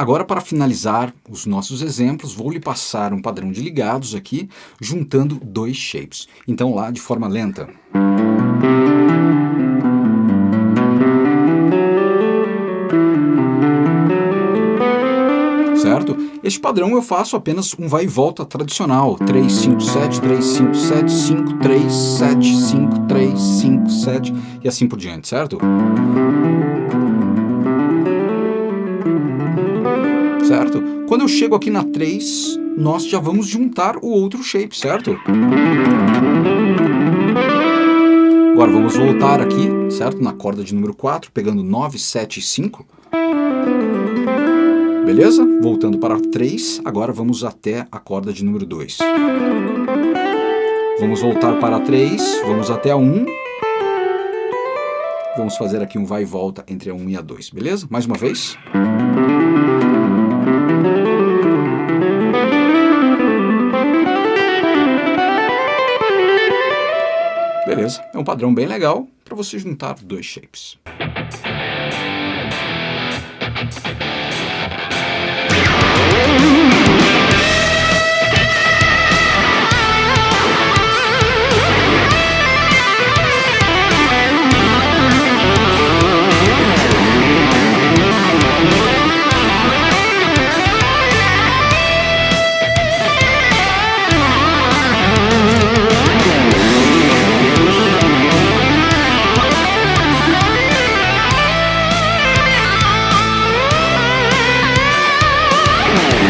Agora, para finalizar os nossos exemplos, vou lhe passar um padrão de ligados aqui, juntando dois shapes. Então, lá de forma lenta. certo? Este padrão eu faço apenas um vai e volta tradicional, 3, 5, 7, 3, 5, 7, 5, 3, 7, 5, 3, 5, 7 e assim por diante, certo? Certo? Quando eu chego aqui na 3, nós já vamos juntar o outro shape, certo? Agora vamos voltar aqui, certo? Na corda de número 4, pegando 9, 7 e 5. Beleza? Voltando para 3, agora vamos até a corda de número 2. Vamos voltar para 3, vamos até a 1. Vamos fazer aqui um vai e volta entre a 1 e a 2, beleza? Mais uma vez. Beleza, é um padrão bem legal para você juntar dois shapes. Bye.